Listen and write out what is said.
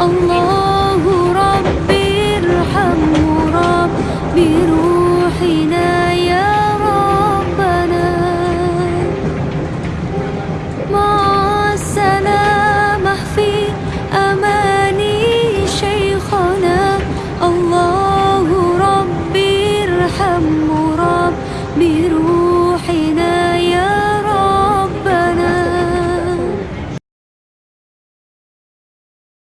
الله ربي ارحم ربي بروحنا يا ربنا. مع السلامة في أماني شيخنا. الله ربي ارحم ربي بروحنا